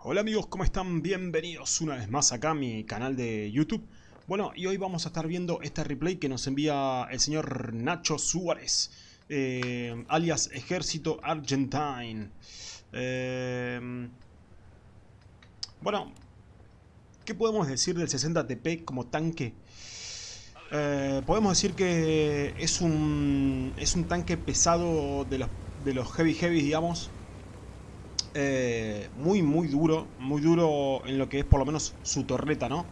Hola amigos, ¿cómo están? Bienvenidos una vez más acá a mi canal de YouTube. Bueno, y hoy vamos a estar viendo este replay que nos envía el señor Nacho Suárez, eh, alias Ejército Argentine. Eh, bueno, ¿qué podemos decir del 60 TP como tanque? Eh, podemos decir que es un, es un tanque pesado de los, de los heavy heavy, digamos, eh, muy muy duro, muy duro en lo que es por lo menos su torreta, ¿no?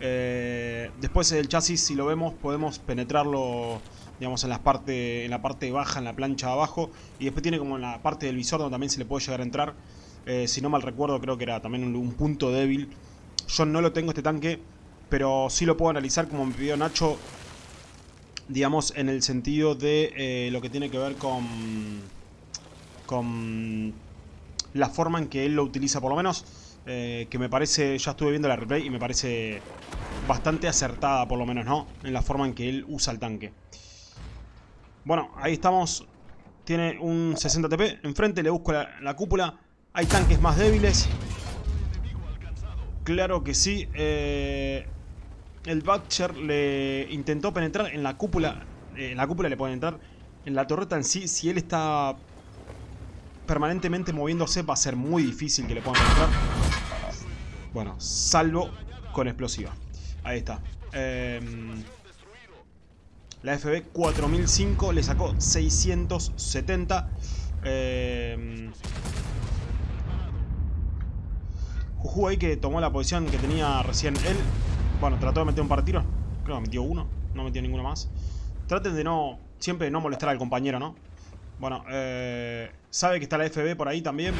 Eh, después el chasis, si lo vemos, podemos penetrarlo, digamos, en la, parte, en la parte baja, en la plancha abajo, y después tiene como en la parte del visor donde también se le puede llegar a entrar. Eh, si no mal recuerdo, creo que era también un, punto débil. Yo no lo tengo este tanque, pero sí lo puedo analizar como me pidió Nacho, digamos, en el sentido de lo que tiene que ver con... con la forma en que él lo utiliza por lo menos. Eh, que me parece, ya estuve viendo la replay y me parece bastante acertada por lo menos, ¿no? En la forma en que él usa el tanque. Bueno, ahí estamos. Tiene un 60 TP. Enfrente le busco la, cúpula. Hay tanques más débiles. Claro que sí. Eh, el Butcher le intentó penetrar en la cúpula. Eh, en la cúpula le puede entrar. En la torreta en sí, si él está permanentemente moviéndose va a ser muy difícil que le puedan penetrar. Bueno, salvo con explosiva. Ahí está. Em, la FB 4005 le sacó 670. Eh, Juju ahí que tomó la posición que tenía recién él. Bueno, trató de meter un par de tiros. Creo que metió uno. No metió ninguno más. Traten de no... Siempre no molestar al compañero, ¿no? Bueno, eh, sabe que está la FB por ahí también.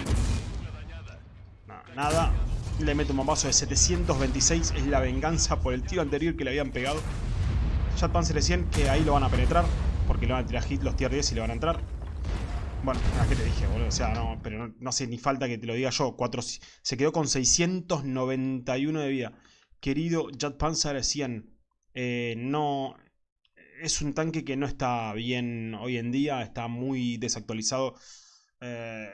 nada. Le mete un bombazo de 726. Es la venganza por el tiro anterior que le habían pegado. Jet Panzer 100 que ahí lo van a penetrar. Porque le van a tirar hit los tier 10 y le van a entrar. Bueno, ¿qué te dije, boludo? O sea, no, pero no, no hace ni falta que te lo diga yo. se quedó con 691 de vida. Querido Jet Panzer 100, eh, no, es un tanque que no está bien hoy en día, está muy desactualizado eh,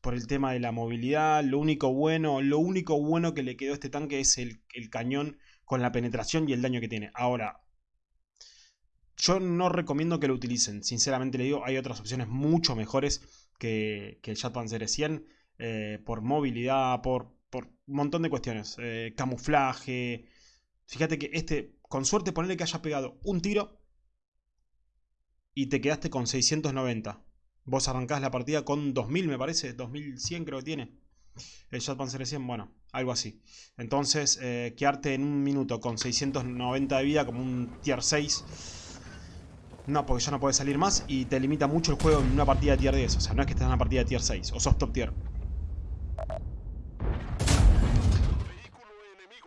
por el tema de la movilidad. Lo único bueno, lo único bueno que le quedó a este tanque es el, cañón con la penetración y el daño que tiene. Ahora, yo no recomiendo que lo utilicen. Sinceramente le digo, hay otras opciones mucho mejores que, el Jet Panzer 100 eh, por movilidad, por, por, un montón de cuestiones. Eh, camuflaje. Fíjate que este, con suerte ponerle que haya pegado un tiro y te quedaste con 690. Vos arrancás la partida con 2000, me parece, 2100 creo que tiene. El Jet Panzer 100, bueno, algo así. Entonces, eh, quedarte en un minuto con 690 de vida como un tier 6. No, porque ya no puedes salir más y te limita mucho el juego en una partida de tier 10. O sea, no es que estés en una partida de tier 6 o sos top tier.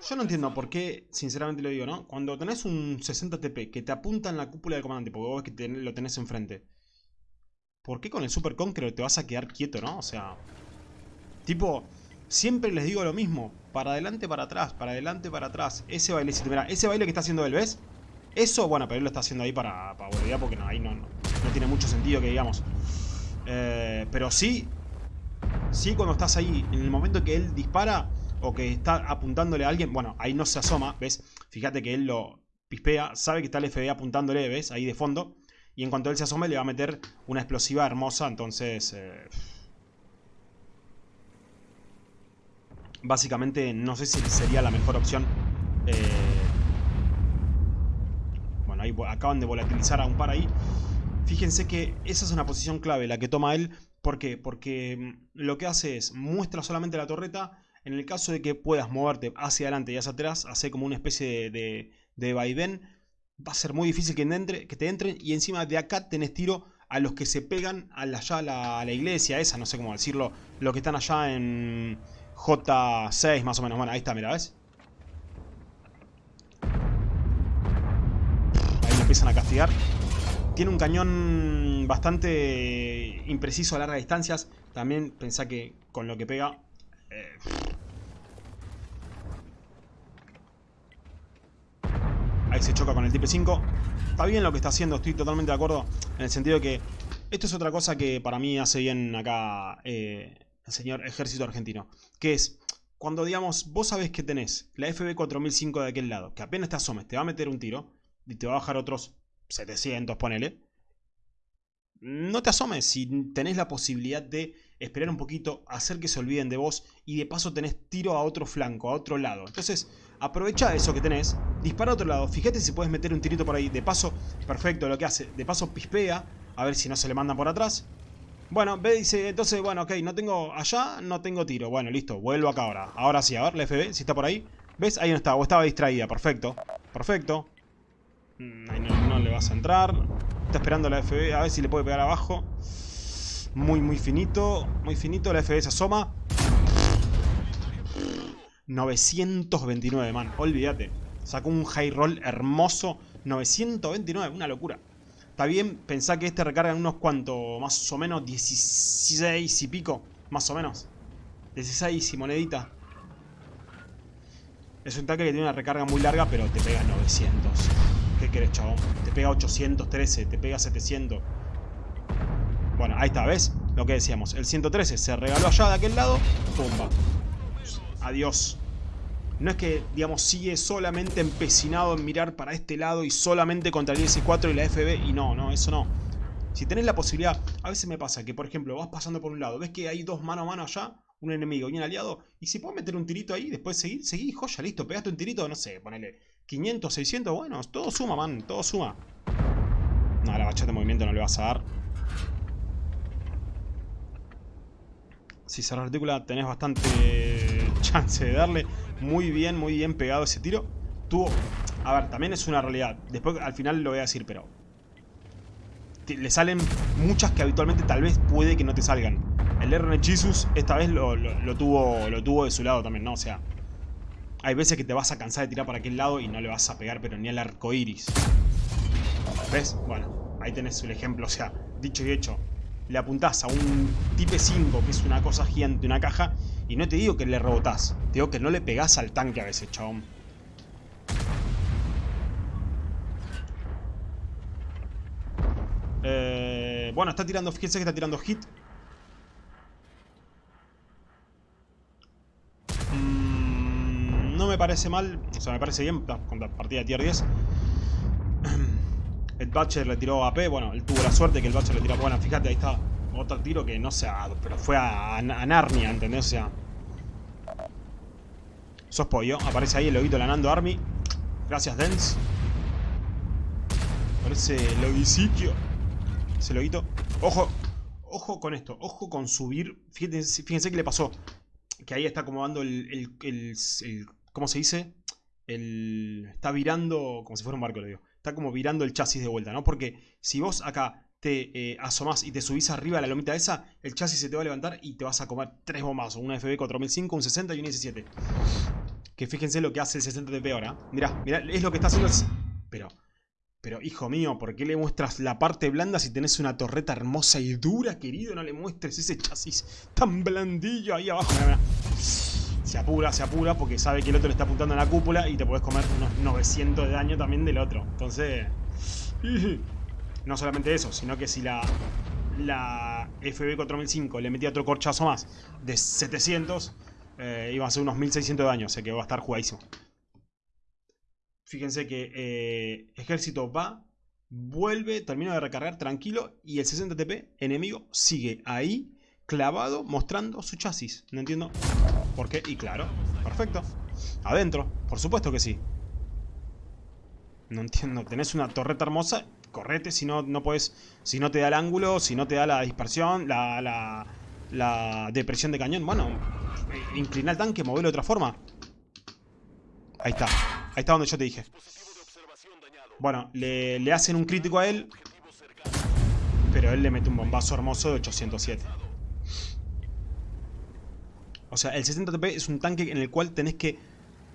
Yo no entiendo por qué, sinceramente lo digo, ¿no? Cuando tenés un 60 TP que te apunta en la cúpula del comandante, porque vos ves que lo tenés enfrente. ¿Por qué con el Super Conqueror te vas a quedar quieto, no? O sea... Tipo, siempre les digo lo mismo. Para adelante, para atrás, para adelante, para atrás. Ese bailecito, mira, ese baile que está haciendo él, ¿ves? Eso, bueno, pero él lo está haciendo ahí para, para volver, porque no, ahí no, no, tiene mucho sentido que digamos. Eh, pero sí, sí cuando estás ahí, en el momento que él dispara o que está apuntándole a alguien, bueno, ahí no se asoma, ¿ves? Fíjate que él lo pispea, sabe que está el FBI apuntándole, ¿ves? Ahí de fondo. Y en cuanto él se asome le va a meter una explosiva hermosa, entonces... Eh, básicamente no sé si sería la mejor opción. Eh, bueno, ahí acaban de volatilizar a un par ahí. Fíjense que esa es una posición clave, la que toma él. ¿Por qué? Porque mm, lo que hace es muestra solamente la torreta en el caso de que puedas moverte hacia adelante y hacia atrás, hace como una especie de, de, vaivén, va a ser muy difícil que, entre, que te entren. Y encima de acá tenés tiro a los que se pegan a la, allá a la, iglesia esa, no sé cómo decirlo, los que están allá en J6 más o menos. Bueno, ahí está, mira, ¿ves? Ahí lo empiezan a castigar. Tiene un cañón bastante impreciso a largas distancias. También pensá que con lo que pega... Eh, Ahí se choca con el Type 5. Está bien lo que está haciendo, estoy totalmente de acuerdo. En el sentido de que esto es otra cosa que para mí hace bien acá eh, el señor ejército argentino. Que es, cuando, digamos, vos sabés que tenés la FB4005 de aquel lado, que apenas te asomes, te va a meter un tiro y te va a bajar otros 700, ponele. No te asomes si tenés la posibilidad de esperar un poquito, hacer que se olviden de vos y de paso tenés tiro a otro flanco, a otro lado. Entonces, aprovecha eso que tenés, dispara a otro lado, fíjate si puedes meter un tirito por ahí. De paso, perfecto lo que hace, de paso pispea, a ver si no se le mandan por atrás. Bueno, ve, dice, entonces, bueno, ok, no tengo allá, no tengo tiro. Bueno, listo, vuelvo acá ahora. Ahora sí, a ver, la FB, si está por ahí. ¿Ves? Ahí no estaba, o estaba distraída, perfecto. Perfecto. Mm, no le vas a entrar. Esperando la FB, a ver si le puede pegar abajo. Muy, muy finito. Muy finito. La FB se asoma. 929, man. Olvídate. Sacó un high roll hermoso. 929, una locura. Está bien, pensá que este recarga en unos cuantos, más o menos 16 y pico. Más o menos. 16 y monedita. Es un tanque que tiene una recarga muy larga, pero te pega 900. ¿Qué querés, chabón? Te pega 813, te pega 700. Bueno, ahí está, ¿ves? Lo que decíamos. El 113 se regaló allá de aquel lado. Pumba. Adiós. No es que, digamos, sigue solamente empecinado en mirar para este lado y solamente contra el IS-4 y la FB. Y no, no, eso no. Si tenés la posibilidad... A veces me pasa que, por ejemplo, vas pasando por un lado. Ves que hay dos mano a mano allá. Un enemigo y un aliado. Y si puedes meter un tirito ahí, después seguir, seguí, joya, listo. Pegaste un tirito, no sé, ponele 500, 600. Bueno, todo suma, man. Todo suma. No, la bachata de movimiento no le vas a dar. Si se rearticula tenés bastante chance de darle. Muy bien, muy bien pegado ese tiro. Tuvo... A ver, también es una realidad. Después al final lo voy a decir, pero... Le salen muchas que habitualmente tal vez puede que no te salgan. El RN Jesus esta vez lo, tuvo, lo tuvo de su lado también, ¿no? O sea... Hay veces que te vas a cansar de tirar para aquel lado y no le vas a pegar, pero ni al arco iris. ¿Ves? Bueno, ahí tenés el ejemplo. O sea, dicho y hecho le apuntás a un Type 5, que es una cosa gigante, una caja, y no te digo que le rebotás, te digo que no le pegás al tanque a veces, chabón. Eh, bueno, está tirando, fíjense que está tirando hit. Mm, no me parece mal, o sea, me parece bien, con la partida de tier 10. El Butcher le tiró AP, bueno, él tuvo la suerte que el Butcher le tiró... Bueno, fíjate, ahí está otro tiro que no ha... Pero fue a, Narnia, ¿entendés? O sea... Sos pollo, aparece ahí el loguito lanando Army. Gracias, Dens. Aparece el loguiciquio. Ese loguito. Ojo, ojo con esto, ojo con subir. Fíjense, fíjense qué le pasó. Que ahí está acomodando el ¿Cómo se dice? El, está virando como si fuera un barco, le digo está como virando el chasis de vuelta, ¿no? Porque si vos acá te eh, asomás y te subís arriba a la lomita esa, el chasis se te va a levantar y te vas a comer tres bombazos. Una FB 4005, un 60 y un S7. Que fíjense lo que hace el 60TP ahora. Mirá, mirá, es lo que está haciendo el... Pero, pero hijo mío, ¿por qué le muestras la parte blanda si tenés una torreta hermosa y dura, querido? No le muestres ese chasis tan blandillo ahí abajo. Mirá, mirá se apura, se apura porque sabe que el otro le está apuntando a la cúpula y te puedes comer unos 900 de daño también del otro. Entonces, no solamente eso, sino que si la, la FB4005 le metía otro corchazo más de 700, eh, iba a ser unos 1600 de daño, o sea que va a estar jugadísimo. Fíjense que eh, ejército va, vuelve, termina de recargar tranquilo y el 60 TP enemigo sigue ahí clavado mostrando su chasis. No entiendo por qué. Y claro, perfecto. Adentro, por supuesto que sí. No entiendo. Tenés una torreta hermosa, correte si no, no puedes. Si no te da el ángulo, si no te da la dispersión, la, la, la depresión de cañón. Bueno, inclina el tanque, movelo de otra forma. Ahí está. Ahí está donde yo te dije. Bueno, le, le hacen un crítico a él. Pero él le mete un bombazo hermoso de 807. O sea, el 60TP es un tanque en el cual tenés que...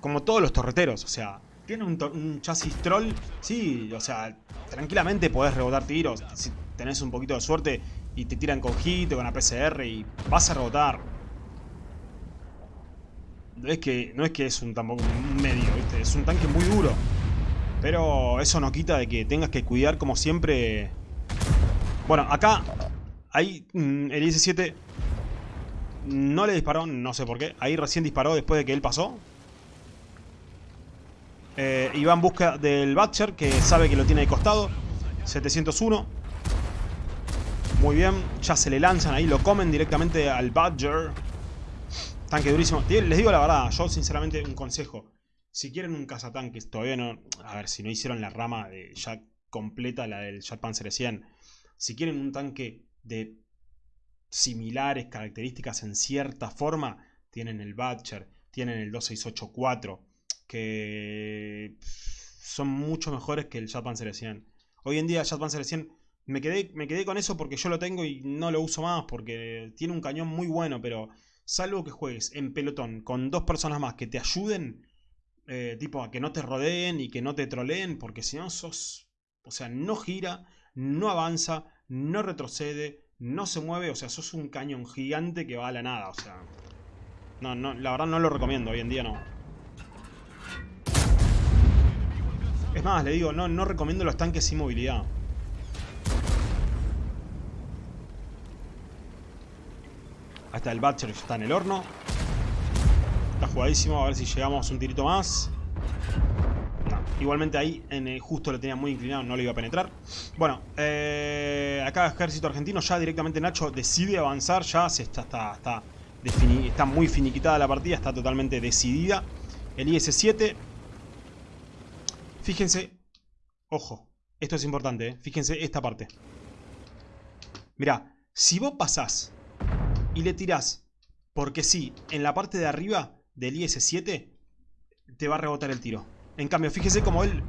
Como todos los torreteros, o sea... Tiene un, chasis troll, sí, o sea, tranquilamente podés rebotar tiros. Si tenés un poquito de suerte y te tiran con hit o con APCR y vas a rebotar. No es que, no es, que es un, tampoco un medio, ¿viste? Es un tanque muy duro. Pero eso no quita de que tengas que cuidar como siempre... Bueno, acá hay mm, el IS-7 No le disparó, no sé por qué. Ahí recién disparó después de que él pasó. Eh, y va en busca del Butcher, que sabe que lo tiene de costado. 701. Muy bien, ya se le lanzan ahí, lo comen directamente al Badger. Tanque durísimo. Les digo la verdad, yo sinceramente un consejo. Si quieren un cazatanques, todavía no... A ver, si no hicieron la rama de ya completa, la del Jet Panzer 100. Si quieren un tanque de similares características en cierta forma, tienen el Badger, tienen el 2684, que son mucho mejores que el Jet Panzer 100. Hoy en día el Jet Panzer 100 me quedé, me quedé con eso porque yo lo tengo y no lo uso más porque tiene un cañón muy bueno, pero salvo que juegues en pelotón con dos personas más que te ayuden, eh, tipo a que no te rodeen y que no te troleen, porque si no sos, o sea, no gira, no avanza, no retrocede, no se mueve, o sea, sos un cañón gigante que va a la nada, o sea, no, no, la verdad no lo recomiendo, hoy en día no. Es más, le digo, no, no recomiendo los tanques sin movilidad. Hasta el Butcher está en el horno. Está jugadísimo. A ver si llegamos un tirito más. Igualmente ahí en justo lo tenía muy inclinado, no le iba a penetrar. Bueno, eh, acá ejército argentino ya directamente Nacho decide avanzar. Ya se está, está, está, está muy finiquitada la partida, está totalmente decidida. El IS-7. Fíjense, ojo, esto es importante, ¿eh? fíjense esta parte. Mirá, si vos pasás y le tirás, porque sí, en la parte de arriba del IS-7 te va a rebotar el tiro. En cambio, fíjese como él,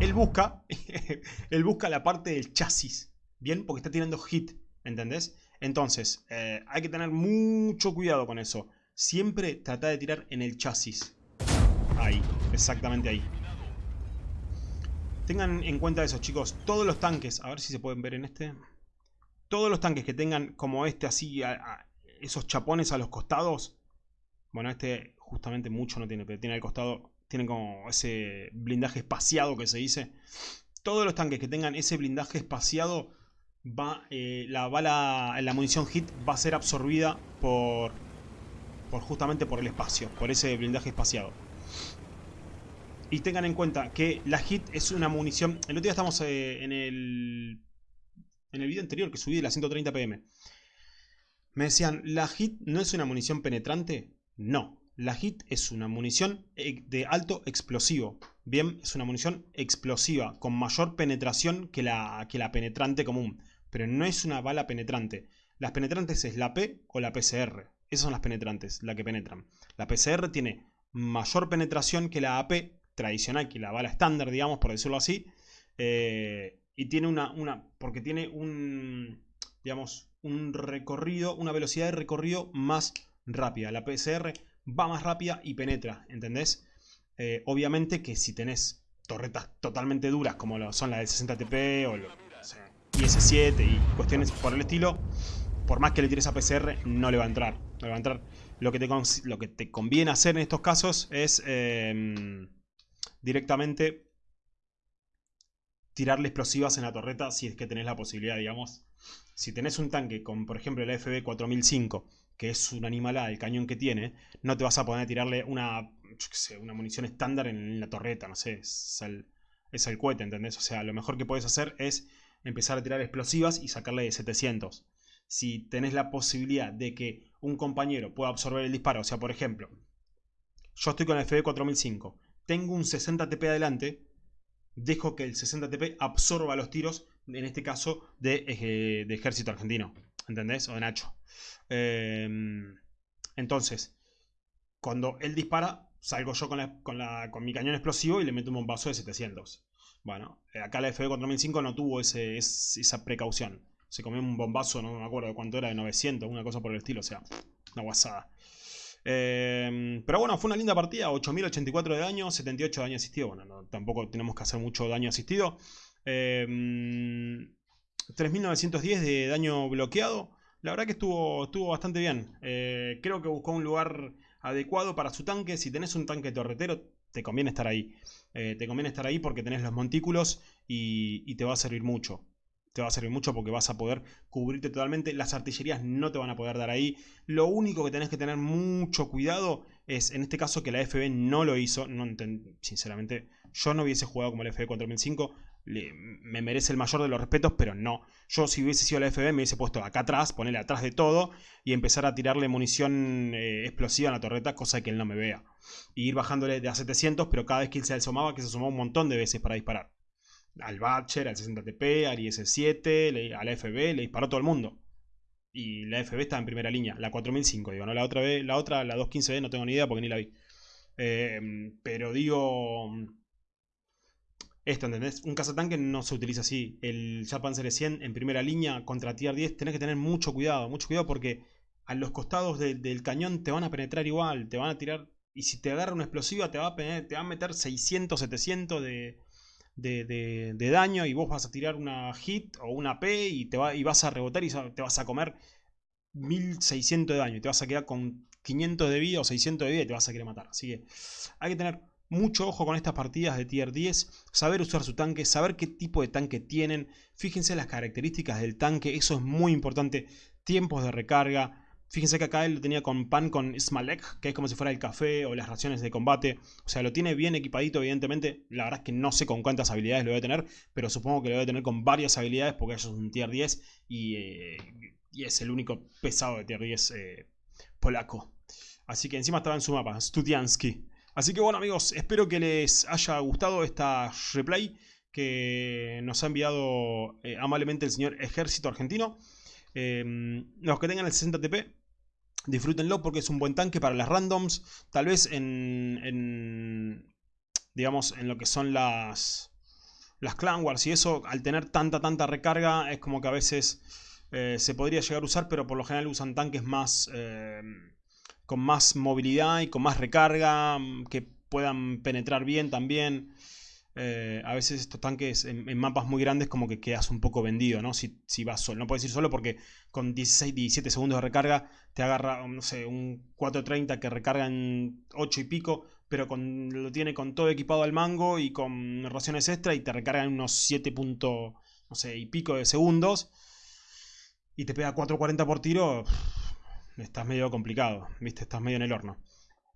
él busca, él busca la parte del chasis, ¿bien? Porque está tirando hit, ¿entendés? Entonces, eh, hay que tener mucho cuidado con eso. Siempre trata de tirar en el chasis. Ahí, exactamente ahí. Tengan en cuenta eso, chicos. Todos los tanques, a ver si se pueden ver en este. Todos los tanques que tengan como este así, esos chapones a los costados. Bueno, este justamente mucho no tiene, pero tiene al costado, tiene como ese blindaje espaciado que se dice. Todos los tanques que tengan ese blindaje espaciado, va, eh, la bala, la munición hit va a ser absorbida por, por justamente por el espacio, por ese blindaje espaciado. Y tengan en cuenta que la hit es una munición... El otro día estamos eh, en el... En el video anterior que subí de la 130 pm. Me decían, ¿la HIT no es una munición penetrante? No, la HIT es una munición eh, de alto explosivo. Bien, es una munición explosiva, con mayor penetración que la, que la penetrante común. Pero no es una bala penetrante. Las penetrantes es la P o la PCR. Esas son las penetrantes, la que penetran. La PCR tiene mayor penetración que la AP tradicional, que la bala estándar, digamos, por decirlo así. Eh, y tiene una, una, porque tiene un, digamos, un recorrido, una velocidad de recorrido más rápida. La PCR va más rápida y penetra, ¿entendés? Eh, obviamente que si tenés torretas totalmente duras como son la del 60TP o, lo, IS-7 y cuestiones por el estilo, por más que le tires a PCR, no le va a entrar. No le va a entrar. Lo que te, lo que te conviene hacer en estos casos es em, directamente tirarle explosivas en la torreta si es que tenés la posibilidad, digamos, si tenés un tanque con, por ejemplo, el FB 4005, que es un animalada el cañón que tiene, no te vas a poner a tirarle una, una munición estándar en la torreta, no sé, es el, es el cohete, ¿entendés? O sea, lo mejor que puedes hacer es empezar a tirar explosivas y sacarle de 700. Si tenés la posibilidad de que un compañero pueda absorber el disparo, o sea, por ejemplo, yo estoy con el FB 4005, tengo un 60 TP adelante, dejo que el 60 TP absorba los tiros en este caso, de, eh, de ejército argentino. ¿Entendés? O de Nacho. Em, entonces, cuando él dispara, salgo yo con, con, mi cañón explosivo y le meto un bombazo de 700. Bueno, eh, acá la FB4005 no tuvo ese, esa precaución. Se comió un bombazo, no me acuerdo de cuánto era, de 900, una cosa por el estilo, o sea, una guasada. Em, pero bueno, fue una linda partida, 8084 de daño, 78 de daño asistido. Bueno, tampoco tenemos que hacer mucho daño asistido. 3910 em, de daño bloqueado. La verdad que estuvo, estuvo bastante bien. Eh, creo que buscó un lugar adecuado para su tanque. Si tenés un tanque torretero, te conviene estar ahí. Eh, te conviene estar ahí porque tenés los montículos y, te va a servir mucho. te va a servir mucho porque vas a poder cubrirte totalmente. Las artillerías no te van a poder dar ahí. Lo único que tenés que tener mucho cuidado es, en este caso, que la FB no lo hizo. No sinceramente, yo no hubiese jugado como la FB 4005. Me merece el mayor de los respetos, pero no. Yo si hubiese sido la FB me hubiese puesto acá atrás, ponerle atrás de todo y empezar a tirarle munición eh, explosiva a la torreta, cosa que él no me vea. Y ir bajándole de a 700, pero cada vez que él se asomaba, que se asomaba un montón de veces para disparar al Batcher, al 60TP, al IS-7, a la FB, le disparó todo el mundo. Y la FB está en primera línea, la 4005, digo, ¿no? La otra, vez, la otra, la 215B, no tengo ni idea porque ni la vi. Em, pero digo... Esto, ¿entendés? Un cazatanque no se utiliza así. El Japan 100 en primera línea contra Tier 10 tenés que tener mucho cuidado, mucho cuidado porque a los costados del cañón te van a penetrar igual, te van a tirar... Y si te agarra una explosiva te va a, te va a meter 600, 700 de, de, daño y vos vas a tirar una hit o una P y, te y vas a rebotar y te vas a comer 1600 de daño te vas a quedar con 500 de vida o 600 de vida y te vas a querer matar. Así que hay que tener mucho ojo con estas partidas de tier 10, saber usar su tanque, saber qué tipo de tanque tienen, fíjense las características del tanque, eso es muy importante, tiempos de recarga, Fíjense que acá él lo tenía con pan con Smalek, que es como si fuera el café o las raciones de combate. O sea, lo tiene bien equipadito, evidentemente. La verdad es que no sé con cuántas habilidades lo debe tener, pero supongo que lo debe tener con varias habilidades porque es un tier 10 eh, y, es el único pesado de tier 10 eh, polaco. Así que encima estaba en su mapa, Studiansky. Así que bueno amigos, espero que les haya gustado esta replay que nos ha enviado eh, amablemente el señor Ejército Argentino. Em, los que tengan el 60 TP, disfrútenlo porque es un buen tanque para las randoms. Tal vez en, digamos, en lo que son las, las Clan Wars y eso, al tener tanta, tanta recarga, es como que a veces eh, se podría llegar a usar, pero por lo general usan tanques más, em, con más movilidad y con más recarga, que puedan penetrar bien también. Eh, a veces estos tanques en, mapas muy grandes como que quedas un poco vendido, ¿no? Si, si, vas solo. No puedes ir solo porque con 16, 17 segundos de recarga te agarra, no sé, un 430 que recarga en 8 y pico, pero con, lo tiene con todo equipado al mango y con raciones extra y te recarga en unos 7 no sé, y pico de segundos y te pega 440 por tiro, estás medio complicado, ¿viste? Estás medio en el horno.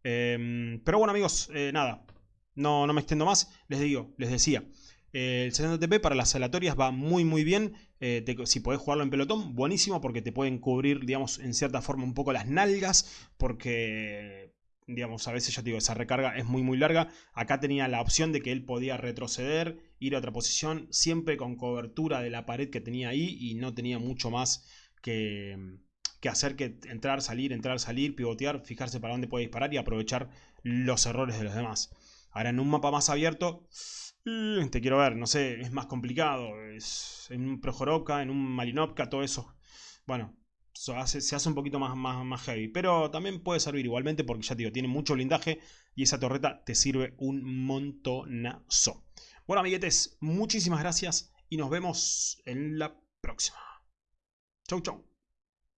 Em, pero bueno amigos, eh, nada, no, no me extiendo más, les digo, les decía. el 60 TP para las aleatorias va muy muy bien. Eh, si podés jugarlo en pelotón, buenísimo porque te pueden cubrir, digamos, en cierta forma un poco las nalgas. Porque, digamos, a veces ya te digo, esa recarga es muy muy larga. Acá tenía la opción de que él podía retroceder, ir a otra posición, siempre con cobertura de la pared que tenía ahí y no tenía mucho más que, que hacer que entrar, salir, entrar, salir, pivotear, fijarse para dónde puede disparar y aprovechar los errores de los demás. Ahora en un mapa más abierto, mm, te quiero ver, no sé, es más complicado. Es, en un Projoroka, en un Marinovka, todo eso. Bueno, se hace un poquito más, más, más heavy. Pero también puede servir igualmente porque ya te digo, tiene mucho blindaje y esa torreta te sirve un montonazo. Bueno, amiguetes, muchísimas gracias y nos vemos en la próxima. Chau, chau.